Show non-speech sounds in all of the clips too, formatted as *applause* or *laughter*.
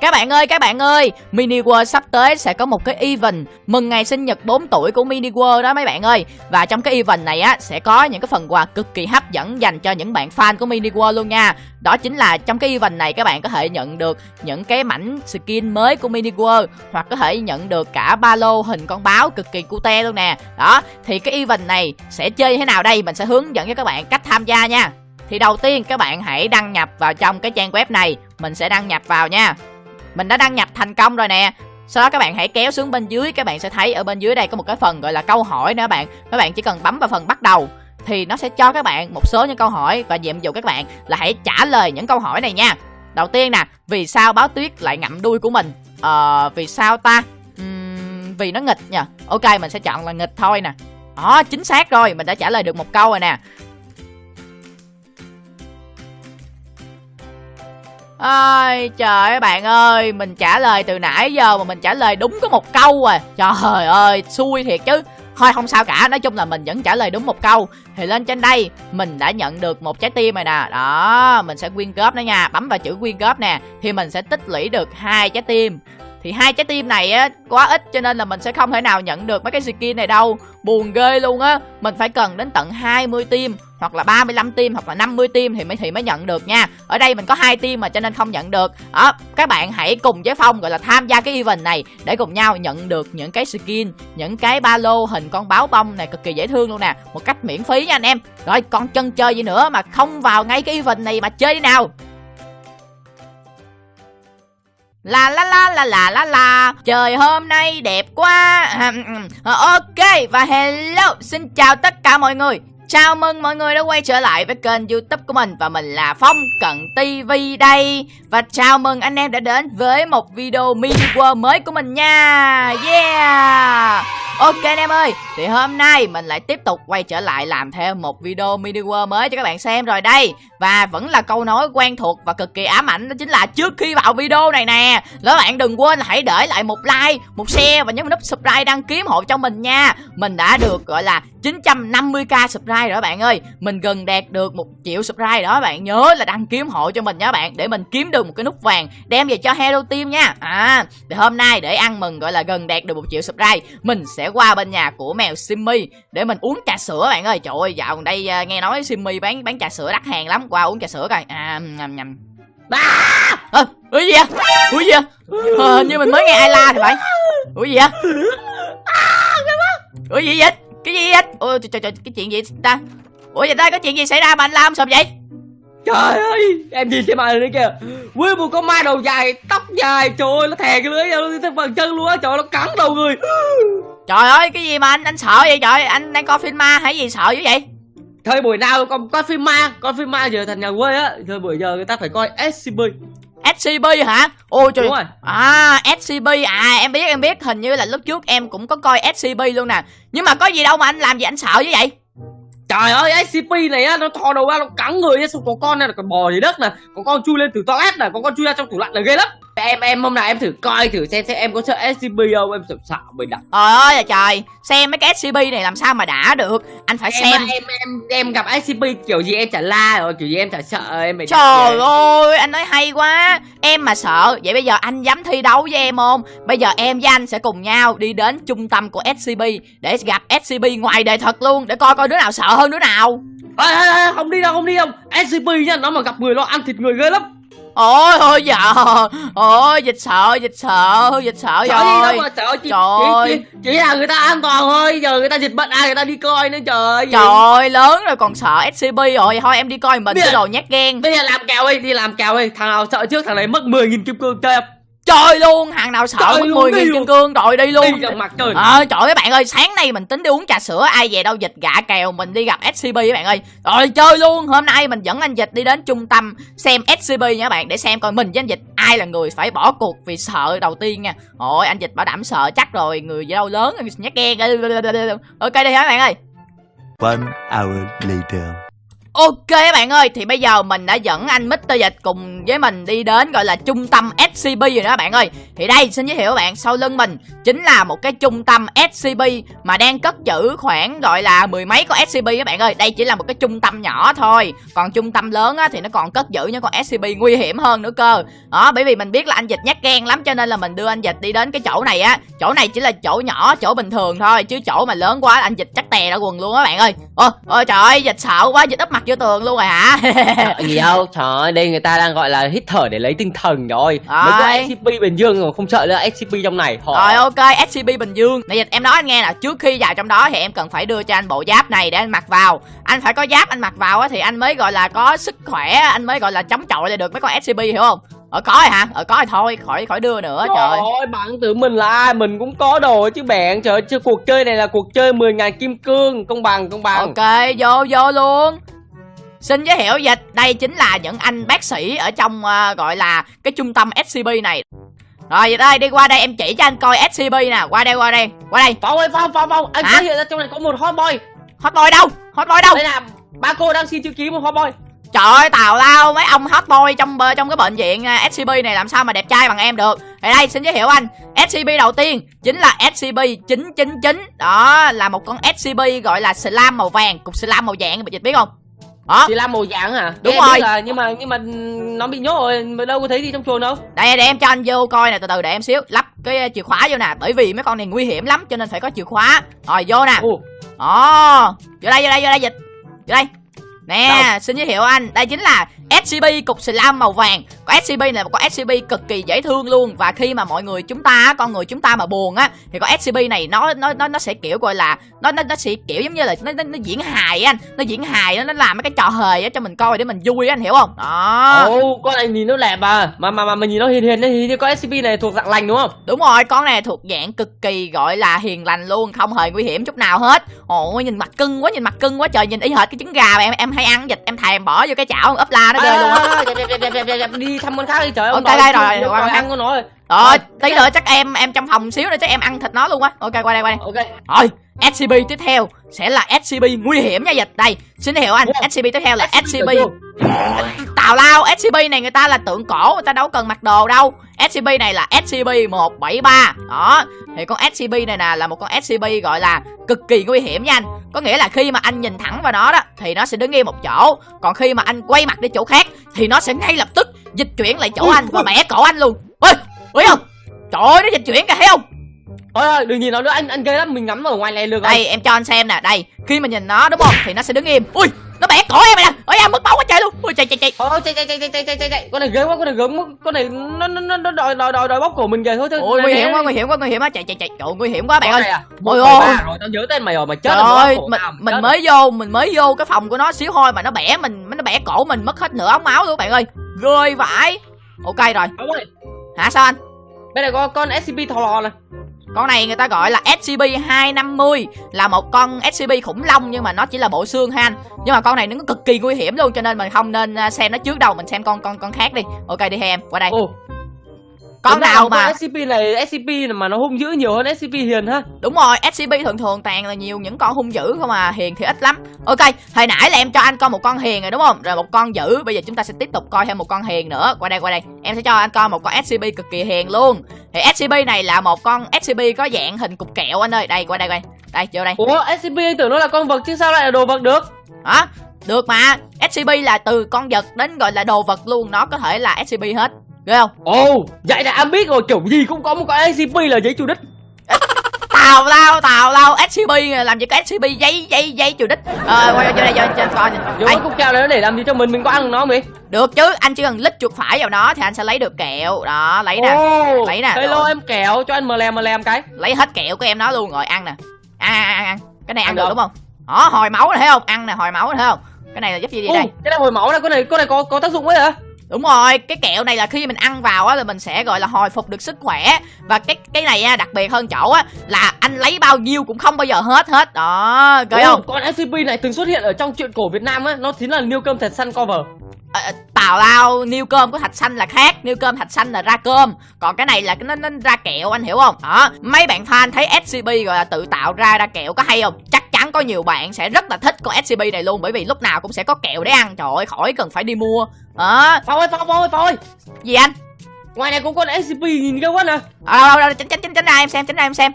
Các bạn ơi, các bạn ơi, Mini World sắp tới sẽ có một cái event mừng ngày sinh nhật 4 tuổi của Mini World đó mấy bạn ơi. Và trong cái event này á sẽ có những cái phần quà cực kỳ hấp dẫn dành cho những bạn fan của Mini World luôn nha. Đó chính là trong cái event này các bạn có thể nhận được những cái mảnh skin mới của Mini World hoặc có thể nhận được cả ba lô hình con báo cực kỳ cute luôn nè. Đó, thì cái event này sẽ chơi như thế nào đây? Mình sẽ hướng dẫn cho các bạn cách tham gia nha. Thì đầu tiên các bạn hãy đăng nhập vào trong cái trang web này Mình sẽ đăng nhập vào nha mình đã đăng nhập thành công rồi nè. Sau đó các bạn hãy kéo xuống bên dưới các bạn sẽ thấy ở bên dưới đây có một cái phần gọi là câu hỏi nữa bạn. Các bạn chỉ cần bấm vào phần bắt đầu thì nó sẽ cho các bạn một số những câu hỏi và nhiệm vụ các bạn là hãy trả lời những câu hỏi này nha. Đầu tiên nè vì sao báo tuyết lại ngậm đuôi của mình? Ờ vì sao ta? Uhm, vì nó nghịch nha. Ok mình sẽ chọn là nghịch thôi nè. Đó chính xác rồi mình đã trả lời được một câu rồi nè. Ơi trời ơi, bạn ơi, mình trả lời từ nãy giờ mà mình trả lời đúng có một câu à. Trời ơi, xui thiệt chứ. Thôi, không sao cả, nói chung là mình vẫn trả lời đúng một câu. Thì lên trên đây, mình đã nhận được một trái tim rồi nè. Đó, mình sẽ quyên góp nó nha, bấm vào chữ quyên góp nè, thì mình sẽ tích lũy được hai trái tim. Thì hai trái tim này á, quá ít cho nên là mình sẽ không thể nào nhận được mấy cái skin này đâu. Buồn ghê luôn á, mình phải cần đến tận 20 tim hoặc là 35 tim hoặc là 50 tim thì mới thì mới nhận được nha. Ở đây mình có hai tim mà cho nên không nhận được. Đó, các bạn hãy cùng với phong, gọi là, tham gia cái event này để cùng nhau nhận được những cái skin, những cái ba lô hình con báo bông này cực kỳ dễ thương luôn nè. Một cách miễn phí nha anh em. Rồi, còn chân chơi gì nữa mà không vào ngay cái event này mà chơi đi nào? La la la la la la la. Trời, hôm nay đẹp quá. Ờ, ok, và hello, Xin chào tất cả mọi người. Chào mừng mọi người đã quay trở lại với kênh youtube của mình Và mình là Phong Cận TV đây. Và chào mừng anh em đã đến với một video mini world mới của mình nha. Yeah. Ok anh em ơi Thì hôm nay mình lại tiếp tục quay trở lại làm thêm một video mini world mới cho các bạn xem rồi đây. Và vẫn là câu nói quen thuộc và cực kỳ ám ảnh Đó chính là trước khi vào video này nè Các bạn đừng quên hãy để lại một like, một share và nhấn nút subscribe đăng ký hộ cho mình nha. Mình đã được gọi là 950k subscribe rồi bạn ơi. Mình gần đạt được một triệu subscribe đó bạn Nhớ là đăng ký hộ cho mình nha bạn Để mình kiếm được một cái nút vàng Đem về cho Hero Team nha. À thì hôm nay để ăn mừng gọi là gần đạt được một triệu subscribe Mình sẽ qua bên nhà của mèo Simmy Để mình uống trà sữa bạn ơi. Trời ơi dạo gần đây à, nghe nói Simmy bán bán trà sữa đắt hàng lắm. Qua uống trà sữa coi. À nhầm nhầm À, à, ủa gì vậy? Ủa gì vậy? À, như mình mới nghe ai la thì phải. Ủa gì vậy? Ủa gì vậy? cái gì vậy? Ôi trời, trời cái chuyện gì ta? Ủa vậy đây có chuyện gì xảy ra mà anh làm sộp vậy? Trời ơi em nhìn xem ma này kìa. Nguyên một con ma đầu dài tóc dài. Trời ơi nó thè cái lưới ra nó phần chân luôn á. Trời nó cắn đầu người trời ơi cái gì mà anh anh sợ vậy trời anh đang coi phim ma hay gì sợ dữ vậy thời buổi nào còn coi phim ma coi phim ma giờ thành nhà quê á thời buổi giờ người ta phải coi scp SCP hả? Ôi trời. Đúng rồi. À SCP à em biết em biết hình như là lúc trước em cũng có coi SCP luôn nè. Nhưng mà có gì đâu mà anh làm gì anh sợ như vậy? Trời ơi SCP này á nó thò đầu ra nó cắn người á xong có con này là còn bò dưới đất nè, có con chui lên từ toilet nè, có con chui ra trong tủ lạnh là ghê lắm em em hôm nào em thử coi thử xem xem em có sợ SCP không? Em sợ sợ mình đặt. Trời ơi là trời. Xem mấy cái SCP này làm sao mà đã được? Anh phải em, xem. em em em gặp SCP kiểu gì em chả la rồi kiểu gì em chả sợ em trời ơi anh nói hay quá. Em mà sợ vậy bây giờ anh dám thi đấu với em không? Bây giờ em với anh sẽ cùng nhau đi đến trung tâm của SCP để gặp SCP ngoài đời thật luôn. Để coi coi đứa nào sợ hơn đứa nào. À, à, à, không đi đâu không đi đâu. SCP nha nó mà gặp người nó ăn thịt người ghê lắm ôi ôi dạ ôi dịch sợ dịch sợ dịch sợ sợ rồi gì đâu mà sợ chị, trời chỉ, chỉ, chỉ là người ta an toàn thôi giờ người ta dịch bệnh ai người ta đi coi nữa trời trời ơi lớn rồi còn sợ scb rồi. Thôi em đi coi mình cái đồ nhát gan bây giờ làm kèo đi đi làm kèo đi. Thằng nào sợ trước thằng này mất 10.000 kim cương chơi chơi luôn hàng nào sợ mất mười nghìn kim cương rồi đi luôn. Đi mặt trời. À, trời ơi bạn ơi sáng nay mình tính đi uống trà sữa ai về đâu dịch gạ kèo mình đi gặp scb các bạn ơi. Rồi chơi luôn hôm nay mình dẫn anh dịch đi đến trung tâm xem scb nha các bạn để xem coi mình với anh dịch ai là người phải bỏ cuộc vì sợ đầu tiên nha. Ôi anh dịch bảo đảm sợ chắc rồi người gì đâu lớn nhát ghen *laughs* ok đi hả bạn ơi? One hour later Ok các bạn ơi, thì bây giờ mình đã dẫn anh Mr. Dịch cùng với mình đi đến gọi là trung tâm SCP rồi đó bạn ơi. Thì đây xin giới thiệu các bạn, sau lưng mình chính là một cái trung tâm SCP mà đang cất giữ khoảng gọi là mười mấy con SCP các bạn ơi. Đây chỉ là một cái trung tâm nhỏ thôi Còn trung tâm lớn á, thì nó còn cất giữ những con SCP nguy hiểm hơn nữa cơ. Đó, bởi vì mình biết là anh Dịch nhát gan lắm cho nên là mình đưa anh Dịch đi đến cái chỗ này á. Chỗ này chỉ là chỗ nhỏ, chỗ bình thường thôi Chứ chỗ mà lớn quá anh Dịch chắc tè ra quần luôn á bạn ơi. Ôi, ôi trời ơi, Dịch sợ quá, Dịch úp mặt vô tường luôn rồi hả *laughs* gì đâu trời ơi đây người ta đang gọi là hít thở để lấy tinh thần rồi Rồi. mấy cái scp bình dương mà không sợ nữa scp trong này họ Rồi ok, SCP Bình Dương Này dịch em nói anh nghe là trước khi vào trong đó thì em cần phải đưa cho anh bộ giáp này để anh mặc vào Anh phải có giáp anh mặc vào á thì anh mới gọi là có sức khỏe Anh mới gọi là chống chọi lại được mấy con SCP hiểu không? Ở có rồi hả? Ở có rồi thôi, khỏi khỏi đưa nữa trời. Trời ơi, bạn tưởng mình là ai? Mình cũng có đồ chứ bạn. Trời ơi, chứ cuộc chơi này là cuộc chơi 10.000 kim cương. Công bằng, công bằng. Ok, vô vô luôn Xin giới thiệu dịch, đây chính là những anh bác sĩ ở trong ờ, gọi là cái trung tâm SCP này Rồi dịch ơi, đi qua đây em chỉ cho anh coi SCP nè Qua đây, qua đây, qua đây Phong ơi, Phong, Phong, Phong. Anh Hả? phát hiện ra trong này có một hot boy. Hot boy đâu? Hot boy đâu? Đây là ba cô đang xin chữ ký một hot boy. Trời ơi tào lao mấy ông hot boy trong bờ- trong cái bệnh viện à, SCP này làm sao mà đẹp trai bằng em được Thì đây xin giới thiệu anh SCP đầu tiên chính là SCP-999 Đó là một con SCP gọi là slam màu vàng Cục slam màu vàng dịch biết không Đó Chỉ là màu vàng hả? Đúng Nghe rồi. Là, nhưng mà nhưng mà nó bị nhốt rồi, mà đâu có thấy gì trong chuồng đâu. Đây để em cho anh vô coi nè từ từ để em xíu Lắp cái uh, chìa khóa vô nè Bởi vì mấy con này nguy hiểm lắm cho nên phải có chìa khóa Rồi vô nè Ồ Vô đây vô đây vô đây dịch Vô đây Nè Đâu? xin giới thiệu anh Đây chính là SCP cục slam màu vàng Con SCP này một con SCP cực kỳ dễ thương luôn Và khi mà mọi người chúng ta Con người chúng ta mà buồn á Thì con SCP này nó nó nó nó sẽ kiểu gọi là Nó nó, nó sẽ kiểu giống như là Nó, nó, nó diễn hài anh Nó diễn hài nó, nó làm mấy cái trò hề á cho mình coi để mình vui á anh hiểu không Đó Ồ, con này nhìn nó đẹp à. Mà mà mà mình nhìn nó hiền hiền thì con SCP này thuộc dạng lành đúng không? Đúng rồi, con này thuộc dạng cực kỳ gọi là hiền lành luôn, không hề nguy hiểm chút nào hết. Ồ, nhìn mặt cưng quá, nhìn mặt cưng quá trời, nhìn y hệt cái trứng gà mà em em hay ăn dịch, em thèm bỏ vô cái chảo ấp la nó À, đi thăm con khác đi trời ơi. Ok, đây rồi, ăn con nó rồi. Rồi, tí nữa chắc em em trong phòng xíu nữa chắc em ăn thịt nó luôn á. Ok, qua đây, qua đây. Ok. Rồi, SCP tiếp theo sẽ là SCP nguy hiểm nha dịch. Đây, xin hiệu anh. SCP tiếp theo là SCP chưa? Tào lao SCP này người ta là tượng cổ Người ta đâu cần mặc đồ đâu. SCP này là SCP-173 Đó Thì con SCP này nè là một con SCP gọi là cực kỳ nguy hiểm nha anh. Có nghĩa là khi mà anh nhìn thẳng vào nó đó Thì nó sẽ đứng yên một chỗ. Còn khi mà anh quay mặt đi chỗ khác Thì nó sẽ ngay lập tức dịch chuyển lại chỗ Ui, anh Và bẻ cổ anh luôn. Ôi, thấy không? Trời ơi nó dịch chuyển kìa thấy không? Ôi ơi, đừng nhìn nó nữa, anh anh ghê lắm, mình ngắm ở ngoài này được. Đây em cho anh xem nè Đây. Khi mà nhìn nó đúng không? Thì nó sẽ đứng im. Ui nó bẻ cổ em mày nè. Ôi em mất máu quá trời luôn. Ôi chạy chạy chạy. Thôi chạy chạy chạy chạy chạy chạy con này ghê quá con này gớm quá. Con này nó nó nó đòi đòi đòi đòi bóc cổ mình về thôi thôi. Ôi nguy hiểm quá nguy hiểm quá nguy hiểm quá. Chạy chạy chạy. Trời nguy hiểm quá bạn ơi. À, ôi ôi. rồi tao nhớ tên mày rồi mày chết rồi mình mình mới vô mình mới vô cái phòng của nó xíu thôi mà nó bẻ mình nó bẻ cổ mình mất hết nửa ống máu luôn bạn ơi. Rơi vãi. Ok rồi. Hả sao anh? Bên này có con scp thò lò nè. Con này người ta gọi là SCP-250 Là một con SCP khủng long nhưng mà nó chỉ là bộ xương ha anh. Nhưng mà con này nó cực kỳ nguy hiểm luôn Cho nên mình không nên à, xem nó trước đâu Mình xem con con con khác đi. Ok đi em, qua đây. Ồ, con nào con mà SCP này SCP mà nó hung dữ nhiều hơn SCP hiền ha. Đúng rồi, SCP thường thường toàn là nhiều những con hung dữ không à, hiền thì ít lắm. Ok, hồi nãy là em cho anh coi một con hiền rồi đúng không? Rồi một con dữ, bây giờ chúng ta sẽ tiếp tục coi thêm một con hiền nữa. Qua đây, qua đây. Em sẽ cho anh coi một con SCP cực kỳ hiền luôn. Thì SCP này là một con SCP có dạng hình cục kẹo anh ơi. Đây, qua đây, qua đây. Đây, vô đây. Ủa, SCP tưởng nó là con vật chứ sao lại là đồ vật được? Hả? Được mà. SCP là từ con vật đến gọi là đồ vật luôn, nó có thể là SCP hết. Ghê không? Ồ, vậy là anh biết rồi, kiểu gì cũng có một con SCP là giấy chủ đích. *laughs* Tào lao, tào lao, SCP làm gì có SCP giấy giấy giấy chủ đích. Ờ, quay vô đây cho anh coi nè. Đây. cái này nó để làm gì cho mình, mình có ăn nó không? Được chứ, anh chỉ cần lít chuột phải vào nó thì anh sẽ lấy được kẹo. Đó, lấy nè, lấy nè, Hello em kẹo, cho anh mờ lem mờ lem cái. lấy hết kẹo của em nó luôn rồi ăn nè. Ăn ăn ăn ăn. Cái này ăn Ăn được được. đúng không? Đó, hồi máu này thấy không? Ăn nè, hồi máu này thấy không? Cái này là giúp gì đây? cái này hồi máu này, con này con này có có tác dụng ấy hả? Đúng rồi, cái kẹo này là khi mình ăn vào á là mình sẽ gọi là hồi phục được sức khỏe và cái cái này á đặc biệt hơn chỗ á là anh lấy bao nhiêu cũng không bao giờ hết hết. Đó, Ồ, không? Con SCP này từng xuất hiện ở trong truyện cổ Việt Nam á, nó chính là Niêu Cơm Thật Săn cover. Ờ, tào lao niêu cơm của thạch xanh là khác niêu cơm thạch xanh là ra cơm còn cái này là cái nó, nó ra kẹo anh hiểu không đó mấy bạn fan thấy scp gọi là tự tạo ra ra kẹo có hay không chắc chắn có nhiều bạn sẽ rất là thích con SCP này luôn bởi vì lúc nào cũng sẽ có kẹo để ăn. Trời ơi khỏi cần phải đi mua. Đó. Phong ơi, Phong, ơi, Phong ơi gì anh? Ngoài này cũng có con SCP nhìn ghê quá nè. À, tránh tránh tránh ra em xem tránh ra em xem.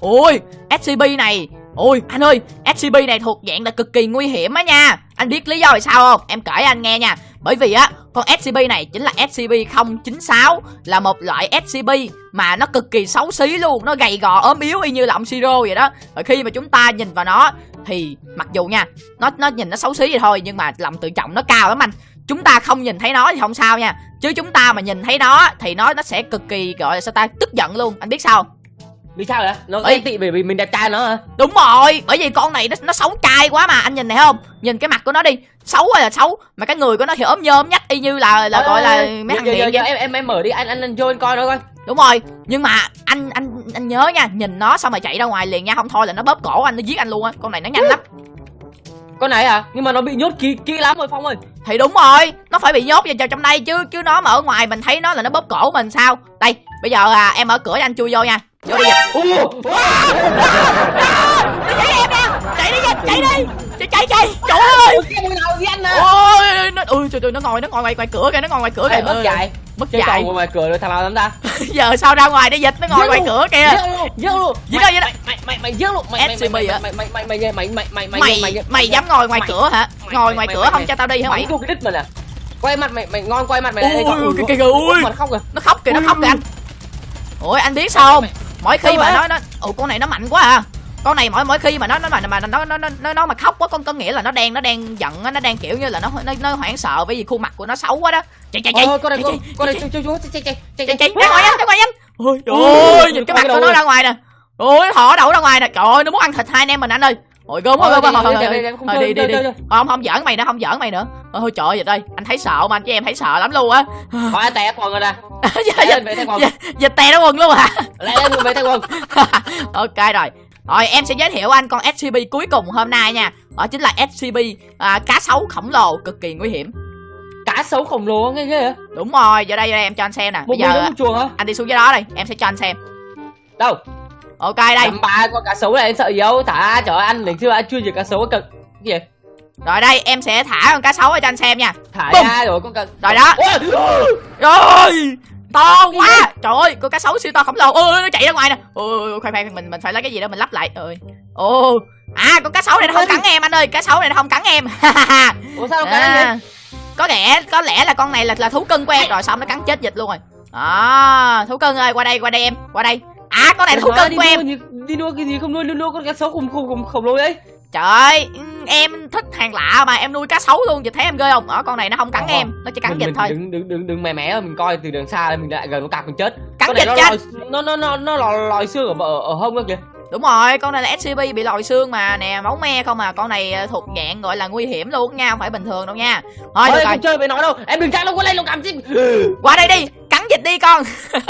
Ui SCP này ôi, anh ơi SCP này thuộc dạng là cực kỳ nguy hiểm á nha. Anh biết lý do vì sao không? Em kể anh nghe nha. Bởi vì á, con SCP này chính là SCP-096 là một loại SCP mà nó cực kỳ xấu xí luôn. Nó gầy gò, ốm yếu y như là ông siro vậy đó. Và khi mà chúng ta nhìn vào nó, thì mặc dù nha, nó nó nhìn nó xấu xí vậy thôi, nhưng mà lòng tự trọng nó cao lắm anh. Chúng ta không nhìn thấy nó thì không sao nha. Chứ chúng ta mà nhìn thấy nó thì nó nó sẽ cực kỳ, gọi là sao ta, tức giận luôn. Anh biết sao không? Vì sao vậy? Nó ghen tị bởi vì mình đẹp trai nó hả? đúng rồi bởi vì con này nó nó xấu trai quá mà anh nhìn này không? Nhìn cái mặt của nó đi xấu hay là xấu mà cái người của nó thì ốm nhôm nhách y như là là Ê, gọi là ê, mấy thằng vậy. em em em mở đi anh anh anh vô anh coi nó coi. Đúng rồi nhưng mà anh anh anh nhớ nha nhìn nó xong rồi chạy ra ngoài liền nha không thôi là nó bóp cổ anh nó giết anh luôn á con này nó nhanh lắm con này à? Nhưng mà nó bị nhốt kỹ kỹ lắm rồi phong ơi. Thì đúng rồi nó phải bị nhốt vào trong đây chứ chứ nó mà ở ngoài mình thấy nó là nó bóp cổ mình sao? Đây bây giờ à, em mở cửa cho anh chui vô nha. Vô đi dịch chạy em nè chạy đi dịch chạy đi. Chạy chạy chạy. Trời ơi cái ui trời trời nó ngồi nó ngồi ngoài ngoài cửa kìa nó ngồi ngoài cửa kìa mất Ơi, dạy mất dạy trò ngoài cửa rồi thằng nào dám ra giờ sao ra ngoài để dịch nó ngồi Giết ngoài luôn, cửa kìa giết luôn Mày- đâu, đâu? mày mày mày giết luôn mày mày mày mày mày mày mày mày mày mày mày mày mày mày dám ngồi ngoài mày- cửa hả mày- ngồi mày- ngoài mày- cửa mày- không mày- cho tao đi hả mày mày cái đít mà nè quay mặt mày mày ngon quay mặt mày đây kìa, kìa, kìa, ui. nó khóc kìa nó khóc kìa anh ôi anh biết sao không Mày- mỗi khi mà nó nó ồ con này nó mạnh quá à con này mỗi mỗi khi mà nó nó mà mà nó nó nó nó, nó mà khóc quá con có nghĩa là nó đang nó đang giận á nó đang kiểu như là nó nó, nó hoảng sợ bởi vì khuôn mặt của nó xấu quá đó. Chạy chạy chạy. Ôi, con này chạy, con chạy, con này chạy, chú chú chú chạy chạy chạy chạy chạy. Ra ngoài anh ra ngoài anh ôi trời Ui, ơi nhìn cái ôi, mặt đầu của nó ơi. ra ngoài nè. Ôi thỏ đậu ra ngoài nè. Trời ơi nó muốn ăn thịt hai anh em mình anh ơi. Ôi gớm quá Thôi, gớm quá. đi, thôi đi, thôi đi, thôi đi, không thôi chơi, đi đi chơi, đi. chơi, chơi. không không giỡn mày nữa không giỡn mày nữa. Ôi trời ơi đây anh thấy sợ mà anh chứ em thấy sợ lắm luôn á. Thôi anh té quần rồi nè. Dịch Lẹ lên về thay quần dịch tè nó quần luôn hả? Lẹ lên về thay quần. *laughs* Ok rồi rồi em sẽ giới thiệu anh con SCP cuối cùng hôm nay nha. Đó chính là SCP à, cá sấu khổng lồ cực kỳ nguy hiểm. Cá sấu khổng lồ nghe ghê đúng rồi giờ đây giờ đây em cho anh xem nè. Bây mình giờ chuồng hả? anh đi xuống dưới đó đây em sẽ cho anh xem. Đâu? Ok đây. Dăm ba con cá sấu này anh sợ gì đâu? Thả trời ơi, anh xưa anh chưa diệt cá sấu cực Cái gì? Rồi đây em sẽ thả con cá sấu cho anh xem nha. Thả Bum. ra rồi con cá rồi đó. Ôi, rồi to quá. trời ơi con cá sấu siêu to khổng lồ. Ôi nó chạy ra ngoài nè. Ôi khoan khoan mình mình phải lấy cái gì đó mình lắp lại. Ơi ô à con cá sấu này nó không cắn em anh ơi. Cá sấu này nó không cắn em. *laughs* Ủa sao không cắn à, có lẽ có lẽ là con này là là thú cưng của em rồi xong nó cắn chết dịch luôn rồi. À thú cưng ơi qua đây qua đây em qua đây. À con này thú cưng của em. Đi nuôi cái gì không nuôi, nuôi, con cá sấu khổng khổng khổng, khổng lồ đấy trời ơi em thích hàng lạ mà em nuôi cá sấu luôn dịch thấy em ghê không? Ở con này nó không cắn Ờ, em nó chỉ cắn mình, dịch mình thôi. đừng đừng đừng đừng mè mé mình coi từ đường xa đây mình lại gần nó cạp mình chết. Cắn Con dịch nó chết nó nó nó nó lòi, lòi xương ở, ở ở hông đó kìa. Đúng rồi con này là scp bị lòi xương mà nè máu me không à. Con này à, thuộc dạng gọi là nguy hiểm luôn nha không phải bình thường đâu nha. Thôi Thôi được rồi không chơi với nó đâu em đừng chạy đâu có lên đâu cảm chứ. Qua đây đi cắn dịch đi con. *laughs*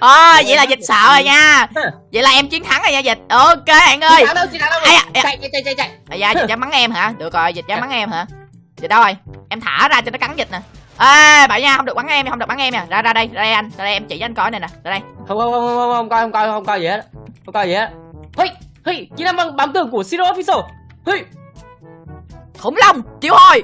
À, vậy là dịch sợ rồi nha. *laughs* Vậy là em chiến thắng rồi nha dịch. Ok bạn ơi. Thắng đâu thắng đâu? À, à. chạy chạy chạy chạy à, dịch dám mắng *laughs* em hả? Được rồi dịch dám mắng em hả? Dịch đâu rồi? Em thả ra cho nó cắn dịch nè. Ê bạn nha không được bắn em không được bắn em nha. Ra ra đây ra đây anh ra đây em chỉ cho anh coi này nè ra đây. Không không không không không coi không coi không coi gì hết. Không coi gì hết. Hey hey kỹ năng bám tường của Zero Official. Hey. Khủng long chịu thôi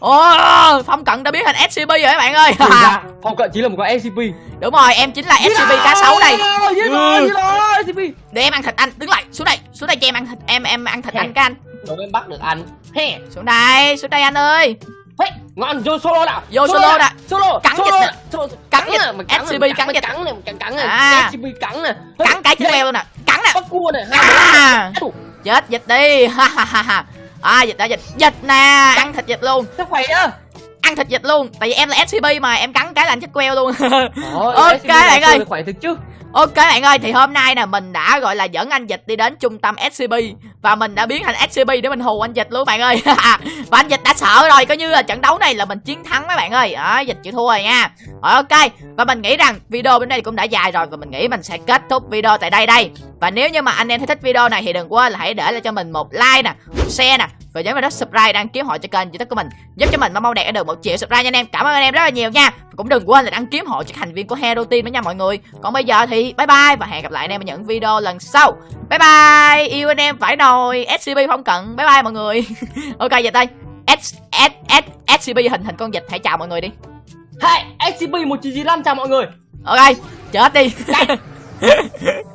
Ồ, phong cận đã biến thành SCP rồi các bạn ơi. Ra *laughs* phong cận chỉ là một con SCP Đúng rồi, em chính là SCP cá sấu đây. Giết rồi giết rồi SCP Để em ăn thịt anh, đứng lại, xuống đây Xuống đây cho em ăn thịt, em em ăn thịt anh cái anh. Đâu em bắt được anh. Xuống đây, xuống đây anh ơi. Ngon vô solo nào Vô solo nè. solo Cắn solo. dịch. Solo- Cắn cắn dịch. cắn SCP cắn cắn dịch. cắn mình cắn nè. À. SCP cắn nè. Cắn cái chân leo luôn nè. Cắn nè. Bắt cua nè. À, Chết dịch đi. Ha ha ha À dịch đã dịch. Dịch nè Ăn thịt dịch luôn. Sao khỏe á Ăn thịt dịch luôn. Tại vì em là SCP mà Em cắn cái là anh chết queo luôn. Ôi, *laughs* Ok, bạn ơi. khỏe thực chứ Ok bạn ơi, thì hôm nay nè, mình đã, gọi là, dẫn anh Dịch đi đến trung tâm SCP Và mình đã biến thành SCP để mình hù anh Dịch luôn bạn ơi. *laughs* Và anh Dịch đã sợ rồi, coi như là trận đấu này là mình chiến thắng mấy bạn ơi. Đó Dịch chịu thua rồi nha. Rồi ok, Và mình nghĩ rằng video bên đây cũng đã dài rồi Và mình nghĩ mình sẽ kết thúc video tại đây đây. Và nếu như mà anh em thấy thích video này thì đừng quên là hãy để lại cho mình một like nè, Một share nè và nhớ vào đó subscribe đăng ký hội cho kênh youtube của mình. Giúp cho mình mau mau đạt được một triệu subscribe nha anh em. Cảm ơn anh em rất là nhiều nha. Cũng đừng quên là đăng ký hội cho thành viên của hero team đó nha mọi người. Còn bây giờ thì bye bye và hẹn gặp lại anh em ở những video lần sau. Bye bye. Yêu anh em phải nồi. Scb không cần. Bye bye mọi người. *laughs* Ok giờ đây S S S SCP hình hình con vịt. Hãy chào mọi người đi. Hey, SCP 1995 chào mọi người. Ok chết đi *laughs*